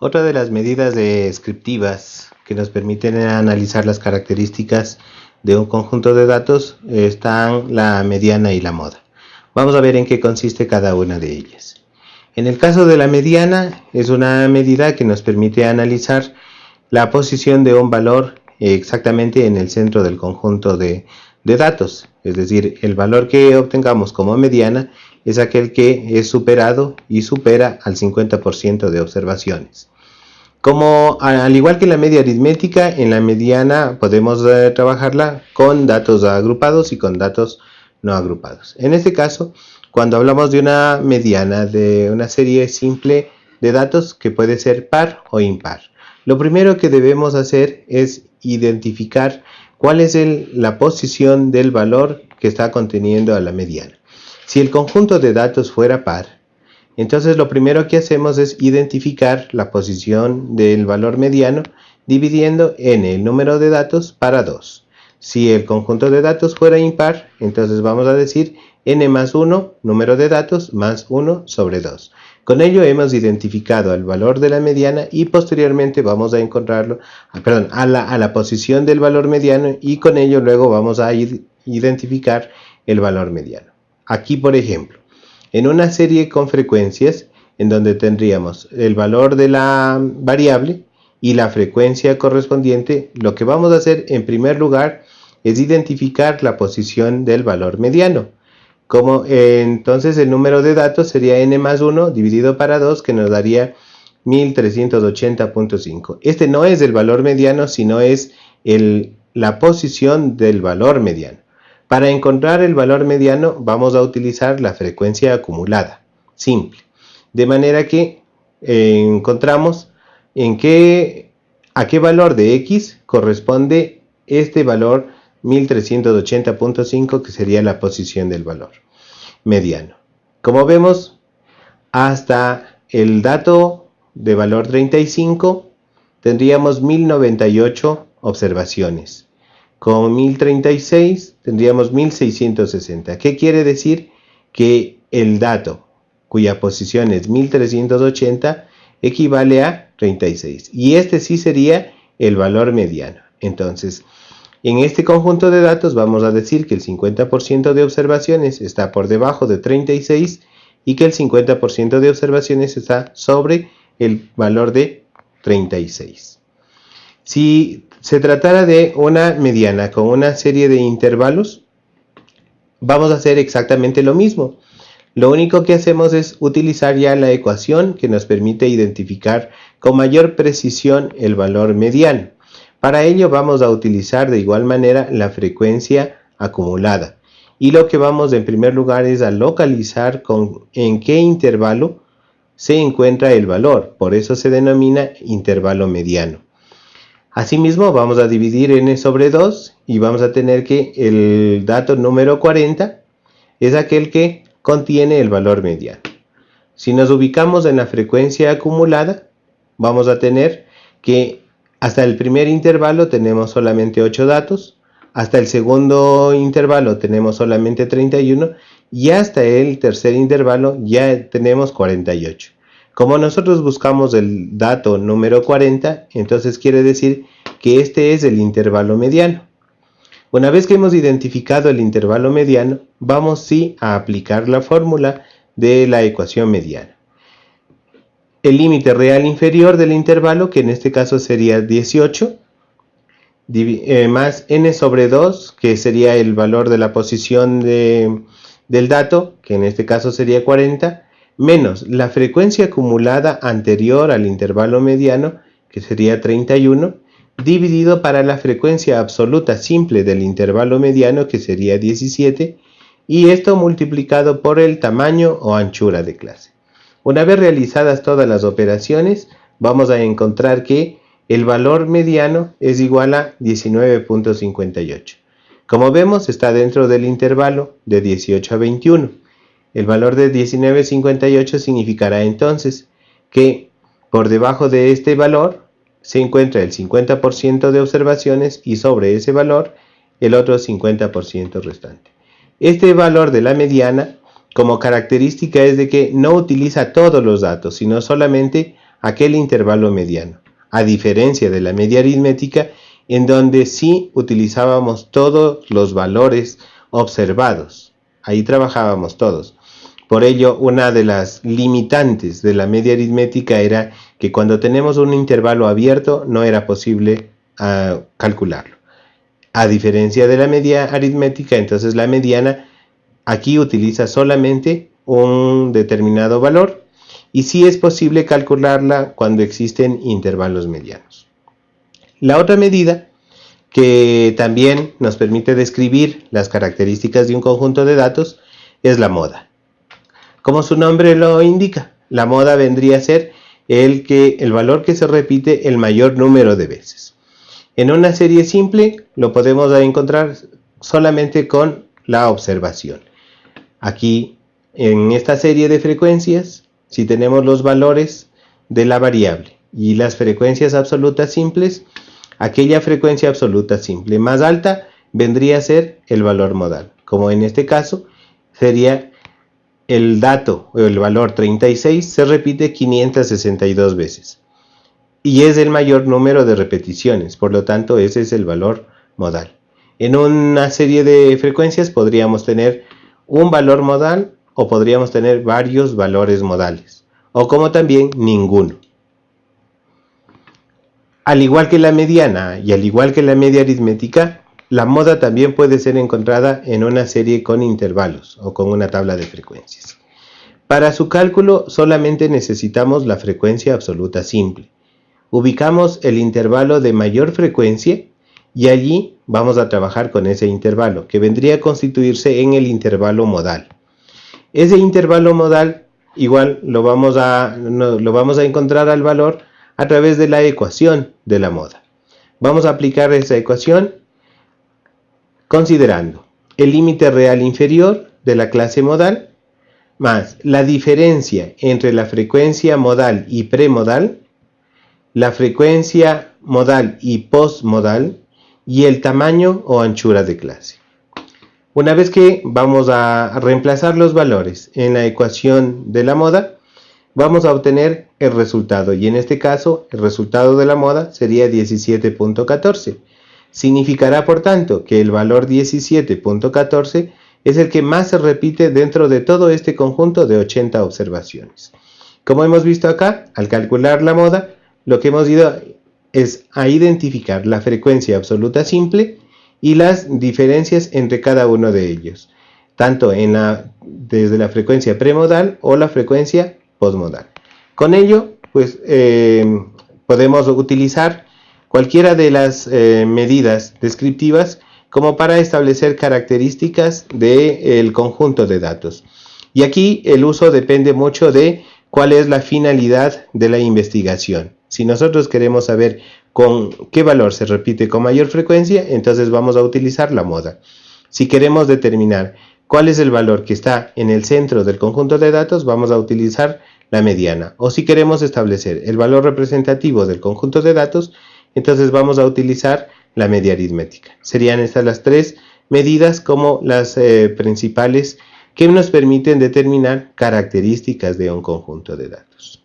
Otra de las medidas descriptivas que nos permiten analizar las características de un conjunto de datos están la mediana y la moda. Vamos a ver en qué consiste cada una de ellas. En el caso de la mediana es una medida que nos permite analizar la posición de un valor exactamente en el centro del conjunto de, de datos, es decir, el valor que obtengamos como mediana es aquel que es superado y supera al 50% de observaciones. Como al igual que la media aritmética, en la mediana podemos eh, trabajarla con datos agrupados y con datos no agrupados. En este caso, cuando hablamos de una mediana de una serie simple de datos que puede ser par o impar, lo primero que debemos hacer es identificar cuál es la posición del valor que está conteniendo a la mediana. Si el conjunto de datos fuera par, entonces lo primero que hacemos es identificar la posición del valor mediano dividiendo en el número de datos para 2. Si el conjunto de datos fuera impar, entonces vamos a decir n más 1, número de datos, más 1 sobre 2. Con ello hemos identificado el valor de la mediana y posteriormente vamos a encontrarlo, ah, perdón, a la, a la posición del valor mediano y con ello luego vamos a identificar el valor mediano. Aquí, por ejemplo, en una serie con frecuencias, en donde tendríamos el valor de la variable y la frecuencia correspondiente, lo que vamos a hacer en primer lugar es identificar la posición del valor mediano. Como eh, entonces el número de datos sería n más 1 dividido para 2 que nos daría 1380.5. Este no es el valor mediano, sino es la posición del valor mediano. Para encontrar el valor mediano vamos a utilizar la frecuencia acumulada, simple. De manera que eh, encontramos en qué, a qué valor de x corresponde este valor 1380.5 que sería la posición del valor mediano. Como vemos, hasta el dato de valor 35 tendríamos 1098 observaciones. Con 1036 tendríamos 1660. ¿Qué quiere decir? Que el dato cuya posición es 1380 equivale a 36. Y este sí sería el valor mediano. Entonces, en este conjunto de datos vamos a decir que el 50% de observaciones está por debajo de 36 y que el 50% de observaciones está sobre el valor de 36. Si se tratara de una mediana con una serie de intervalos, vamos a hacer exactamente lo mismo. Lo único que hacemos es utilizar ya la ecuación que nos permite identificar con mayor precisión el valor mediano. Para ello vamos a utilizar de igual manera la frecuencia acumulada. Y lo que vamos en primer lugar es a localizar con en qué intervalo se encuentra el valor. Por eso se denomina intervalo mediano. Asimismo, vamos a dividir n sobre 2 y vamos a tener que el dato número 40 es aquel que contiene el valor mediano. Si nos ubicamos en la frecuencia acumulada, vamos a tener que hasta el primer intervalo tenemos solamente 8 datos, hasta el segundo intervalo tenemos solamente 31 y hasta el tercer intervalo ya tenemos 48. Como nosotros buscamos el dato número 40, entonces quiere decir que este es el intervalo mediano. Una vez que hemos identificado el intervalo mediano, vamos sí a aplicar la fórmula de la ecuación mediana. El límite real inferior del intervalo, que en este caso sería 18, eh, más n sobre 2, que sería el valor de la posición del dato, que en este caso sería 40, menos la frecuencia acumulada anterior al intervalo mediano, que sería 31, dividido para la frecuencia absoluta simple del intervalo mediano, que sería 17, y esto multiplicado por el tamaño o anchura de clase. Una vez realizadas todas las operaciones, vamos a encontrar que el valor mediano es igual a 19.58. Como vemos, está dentro del intervalo de 18 a 21. El valor de 19,58 significará entonces que por debajo de este valor se encuentra el 50% de observaciones y sobre ese valor el otro 50% restante. Este valor de la mediana como característica es de que no utiliza todos los datos, sino solamente aquel intervalo mediano, a diferencia de la media aritmética en donde sí utilizábamos todos los valores observados. Ahí trabajábamos todos. Por ello, una de las limitantes de la media aritmética era que cuando tenemos un intervalo abierto no era posible uh, calcularlo. A diferencia de la media aritmética, entonces la mediana aquí utiliza solamente un determinado valor y sí es posible calcularla cuando existen intervalos medianos. La otra medida que también nos permite describir las características de un conjunto de datos es la moda. Como su nombre lo indica, la moda vendría a ser el, que, el valor que se repite el mayor número de veces. En una serie simple lo podemos encontrar solamente con la observación. Aquí, en esta serie de frecuencias, si tenemos los valores de la variable y las frecuencias absolutas simples, aquella frecuencia absoluta simple más alta vendría a ser el valor modal, como en este caso sería el dato o el valor 36 se repite 562 veces y es el mayor número de repeticiones, por lo tanto ese es el valor modal. En una serie de frecuencias podríamos tener un valor modal o podríamos tener varios valores modales o como también ninguno. Al igual que la mediana y al igual que la media aritmética, la moda también puede ser encontrada en una serie con intervalos o con una tabla de frecuencias. Para su cálculo solamente necesitamos la frecuencia absoluta simple. Ubicamos el intervalo de mayor frecuencia y allí vamos a trabajar con ese intervalo, que vendría a constituirse en el intervalo modal. Ese intervalo modal igual lo vamos a, lo vamos a encontrar al valor a través de la ecuación de la moda. Vamos a aplicar esa ecuación considerando el límite real inferior de la clase modal más la diferencia entre la frecuencia modal y premodal, la frecuencia modal y postmodal y el tamaño o anchura de clase. Una vez que vamos a reemplazar los valores en la ecuación de la moda, vamos a obtener el resultado y en este caso el resultado de la moda sería 17.14 Significará, por tanto, que el valor 17.14 es el que más se repite dentro de todo este conjunto de 80 observaciones. Como hemos visto acá, al calcular la moda, lo que hemos ido es a identificar la frecuencia absoluta simple y las diferencias entre cada uno de ellos, tanto desde la frecuencia premodal o la frecuencia postmodal. Con ello, pues eh, podemos utilizar cualquiera de las eh, medidas descriptivas como para establecer características del conjunto de datos. Y aquí el uso depende mucho de cuál es la finalidad de la investigación. Si nosotros queremos saber con qué valor se repite con mayor frecuencia, entonces vamos a utilizar la moda. Si queremos determinar cuál es el valor que está en el centro del conjunto de datos, vamos a utilizar la mediana. O si queremos establecer el valor representativo del conjunto de datos, entonces vamos a utilizar la media aritmética. Serían estas las tres medidas como las eh, principales que nos permiten determinar características de un conjunto de datos.